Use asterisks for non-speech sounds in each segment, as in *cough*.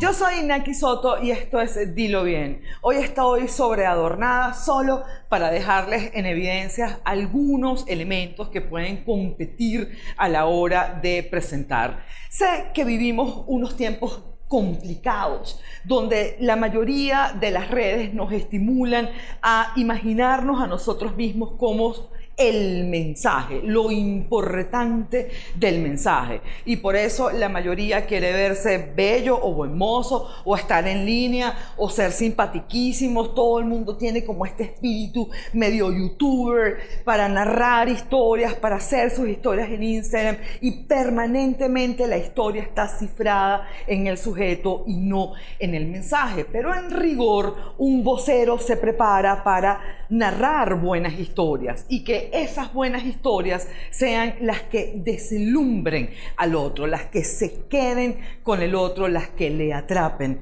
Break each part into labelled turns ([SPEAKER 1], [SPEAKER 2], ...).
[SPEAKER 1] Yo soy Inaki Soto y esto es Dilo Bien. Hoy estoy sobreadornada solo para dejarles en evidencia algunos elementos que pueden competir a la hora de presentar. Sé que vivimos unos tiempos complicados, donde la mayoría de las redes nos estimulan a imaginarnos a nosotros mismos como el mensaje, lo importante del mensaje. Y por eso la mayoría quiere verse bello o buen o estar en línea, o ser simpatiquísimos. Todo el mundo tiene como este espíritu medio youtuber para narrar historias, para hacer sus historias en Instagram. Y permanentemente la historia está cifrada en el sujeto y no en el mensaje. Pero en rigor, un vocero se prepara para narrar buenas historias y que esas buenas historias sean las que deslumbren al otro, las que se queden con el otro, las que le atrapen.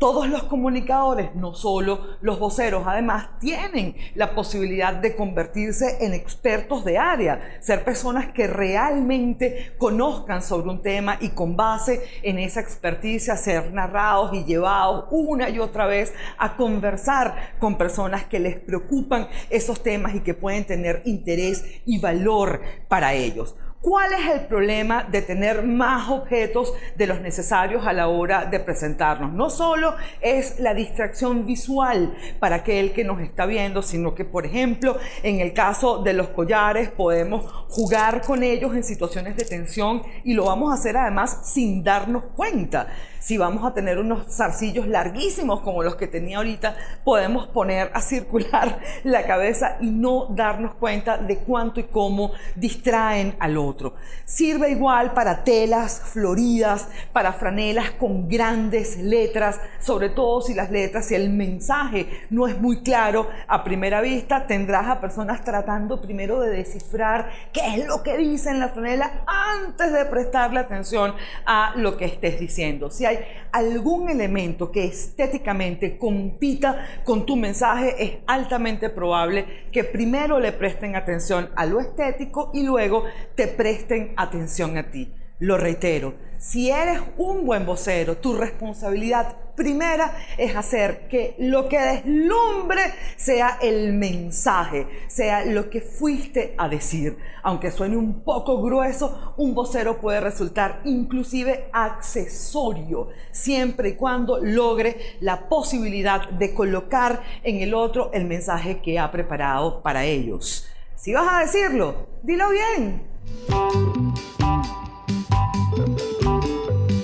[SPEAKER 1] Todos los comunicadores, no solo los voceros, además tienen la posibilidad de convertirse en expertos de área, ser personas que realmente conozcan sobre un tema y con base en esa experticia ser narrados y llevados una y otra vez a conversar con personas que les preocupan esos temas y que pueden tener interés y valor para ellos. ¿Cuál es el problema de tener más objetos de los necesarios a la hora de presentarnos? No solo es la distracción visual para aquel que nos está viendo, sino que, por ejemplo, en el caso de los collares, podemos jugar con ellos en situaciones de tensión y lo vamos a hacer además sin darnos cuenta. Si vamos a tener unos zarcillos larguísimos como los que tenía ahorita, podemos poner a circular *laughs* la cabeza y no darnos cuenta de cuánto y cómo distraen al otro. Sirve igual para telas floridas, para franelas con grandes letras, sobre todo si las letras, si el mensaje no es muy claro a primera vista, tendrás a personas tratando primero de descifrar qué es lo que dice en la franela antes de prestarle atención a lo que estés diciendo. Si hay algún elemento que estéticamente compita con tu mensaje, es altamente probable que primero le presten atención a lo estético y luego te presten atención a ti. Lo reitero, si eres un buen vocero, tu responsabilidad primera es hacer que lo que deslumbre sea el mensaje, sea lo que fuiste a decir. Aunque suene un poco grueso, un vocero puede resultar inclusive accesorio, siempre y cuando logre la posibilidad de colocar en el otro el mensaje que ha preparado para ellos. Si vas a decirlo, dilo bien. Bye.